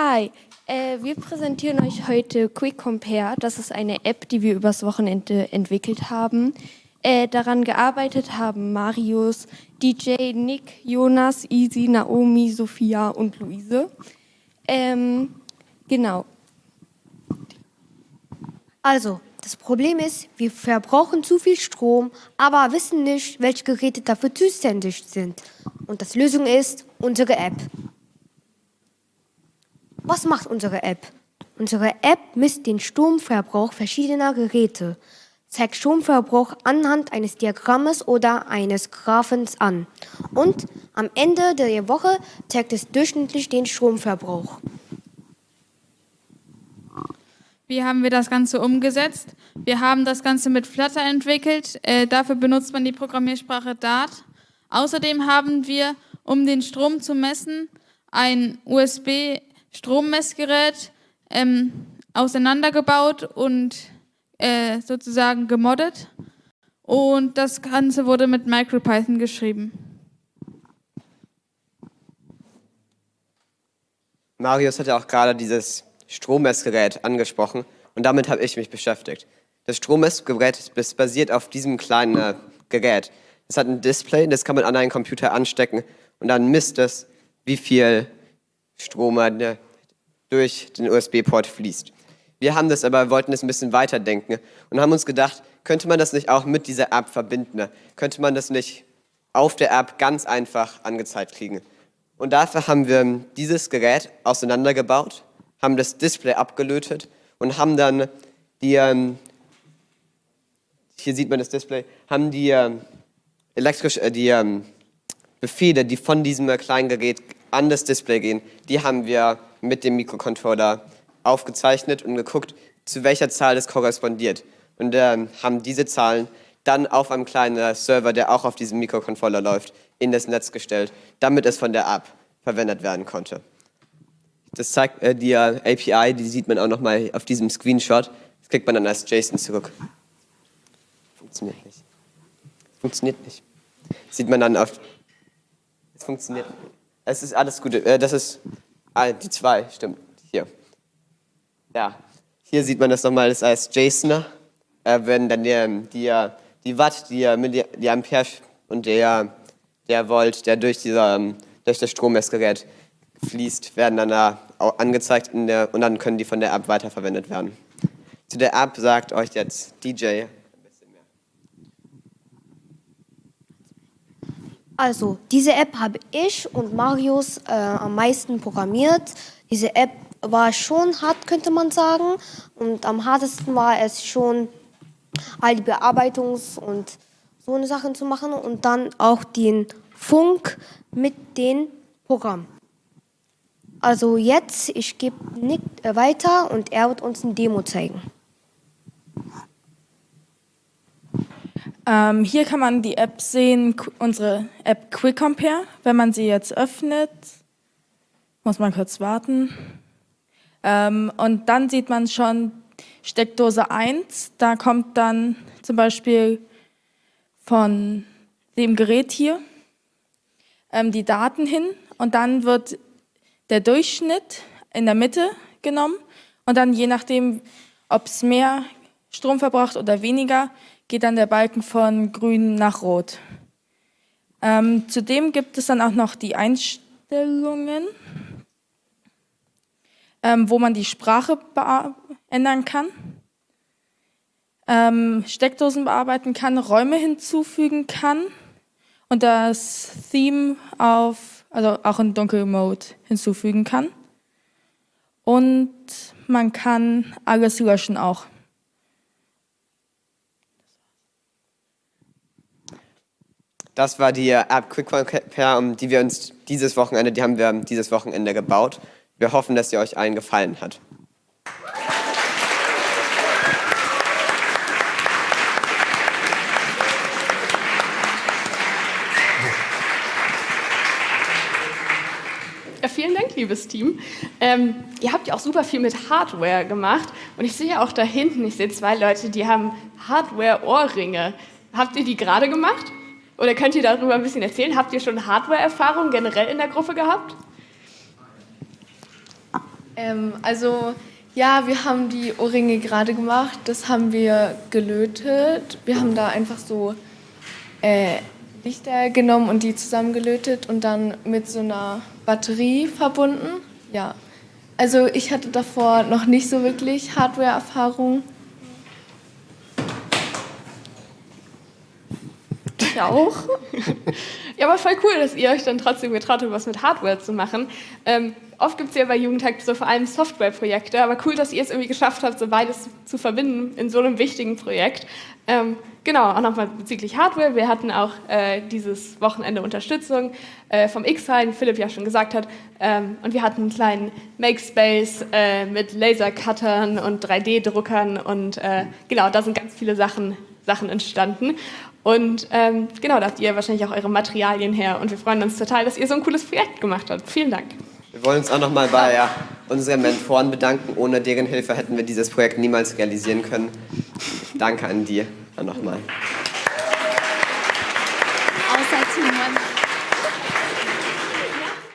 Hi, äh, wir präsentieren euch heute Quick Compare. Das ist eine App, die wir übers Wochenende entwickelt haben. Äh, daran gearbeitet haben Marius, DJ, Nick, Jonas, Easy, Naomi, Sophia und Luise. Ähm, genau. Also, das Problem ist, wir verbrauchen zu viel Strom, aber wissen nicht, welche Geräte dafür zuständig sind. Und das Lösung ist unsere App. Was macht unsere App? Unsere App misst den Stromverbrauch verschiedener Geräte, zeigt Stromverbrauch anhand eines Diagrammes oder eines Graphens an und am Ende der Woche zeigt es durchschnittlich den Stromverbrauch. Wie haben wir das Ganze umgesetzt? Wir haben das Ganze mit Flutter entwickelt. Äh, dafür benutzt man die Programmiersprache Dart. Außerdem haben wir, um den Strom zu messen, ein USB Strommessgerät ähm, auseinandergebaut und äh, sozusagen gemoddet. Und das Ganze wurde mit MicroPython geschrieben. Marius hat ja auch gerade dieses Strommessgerät angesprochen und damit habe ich mich beschäftigt. Das Strommessgerät basiert auf diesem kleinen äh, Gerät. Es hat ein Display, das kann man an einen Computer anstecken und dann misst es, wie viel Strom durch den USB-Port fließt. Wir haben das aber, wollten das ein bisschen weiterdenken und haben uns gedacht, könnte man das nicht auch mit dieser App verbinden? Könnte man das nicht auf der App ganz einfach angezeigt kriegen? Und dafür haben wir dieses Gerät auseinandergebaut, haben das Display abgelötet und haben dann die, ähm, hier sieht man das Display, haben die, ähm, elektrisch, äh, die ähm, Befehle, die von diesem kleinen Gerät an das Display gehen, die haben wir mit dem Mikrocontroller aufgezeichnet und geguckt, zu welcher Zahl das korrespondiert. Und ähm, haben diese Zahlen dann auf einem kleinen Server, der auch auf diesem Mikrocontroller läuft, in das Netz gestellt, damit es von der App verwendet werden konnte. Das zeigt äh, die äh, API, die sieht man auch nochmal auf diesem Screenshot. Das kriegt man dann als JSON zurück. Funktioniert nicht. Funktioniert nicht. Sieht man dann auf... Es funktioniert nicht. Es ist alles gut. Äh, das ist ah, die zwei, stimmt. Hier. Ja. Hier sieht man das nochmal das als JSON. Äh, wenn dann die, die, die Watt, die, die Ampere und der, der Volt, der durch, dieser, ähm, durch das Strommessgerät fließt, werden dann da angezeigt der, und dann können die von der App weiterverwendet werden. Zu der App sagt euch jetzt DJ Also, diese App habe ich und Marius äh, am meisten programmiert. Diese App war schon hart, könnte man sagen. Und am hartesten war es schon, all die Bearbeitungs- und so eine Sachen zu machen und dann auch den Funk mit dem Programm. Also jetzt, ich gebe Nick äh, weiter und er wird uns ein Demo zeigen. Ähm, hier kann man die App sehen, unsere App Quick Compare. Wenn man sie jetzt öffnet, muss man kurz warten. Ähm, und dann sieht man schon Steckdose 1. Da kommt dann zum Beispiel von dem Gerät hier ähm, die Daten hin und dann wird der Durchschnitt in der Mitte genommen und dann je nachdem, ob es mehr Strom verbraucht oder weniger, geht dann der Balken von grün nach rot. Ähm, zudem gibt es dann auch noch die Einstellungen, ähm, wo man die Sprache ändern kann, ähm, Steckdosen bearbeiten kann, Räume hinzufügen kann und das Theme auf, also auch in Dunkelmode hinzufügen kann. Und man kann alles löschen auch. Das war die App Quick die wir uns dieses Wochenende, die haben wir dieses Wochenende gebaut. Wir hoffen, dass sie euch allen gefallen hat. Vielen Dank, liebes Team. Ähm, ihr habt ja auch super viel mit Hardware gemacht und ich sehe auch da hinten, ich sehe zwei Leute, die haben Hardware-Ohrringe. Habt ihr die gerade gemacht? Oder könnt ihr darüber ein bisschen erzählen? Habt ihr schon Hardware-Erfahrung generell in der Gruppe gehabt? Ähm, also ja, wir haben die Ohrringe gerade gemacht. Das haben wir gelötet. Wir haben da einfach so äh, Lichter genommen und die zusammengelötet und dann mit so einer Batterie verbunden. Ja. Also ich hatte davor noch nicht so wirklich Hardware-Erfahrung. Ich auch. ja, aber voll cool, dass ihr euch dann trotzdem getraut habt, was mit Hardware zu machen. Ähm, oft gibt es ja bei Jugendtag so vor allem Softwareprojekte, aber cool, dass ihr es irgendwie geschafft habt, so beides zu verbinden in so einem wichtigen Projekt. Ähm, genau, auch nochmal bezüglich Hardware. Wir hatten auch äh, dieses Wochenende Unterstützung äh, vom X-Sign, Philipp ja schon gesagt hat. Ähm, und wir hatten einen kleinen Makespace äh, mit Lasercuttern und 3D-Druckern und äh, genau, da sind ganz viele Sachen, Sachen entstanden. Und ähm, genau, da habt ihr wahrscheinlich auch eure Materialien her. Und wir freuen uns total, dass ihr so ein cooles Projekt gemacht habt. Vielen Dank. Wir wollen uns auch nochmal bei ja, unseren Mentoren bedanken. Ohne deren Hilfe hätten wir dieses Projekt niemals realisieren können. Danke an dir nochmal. Außer Timon.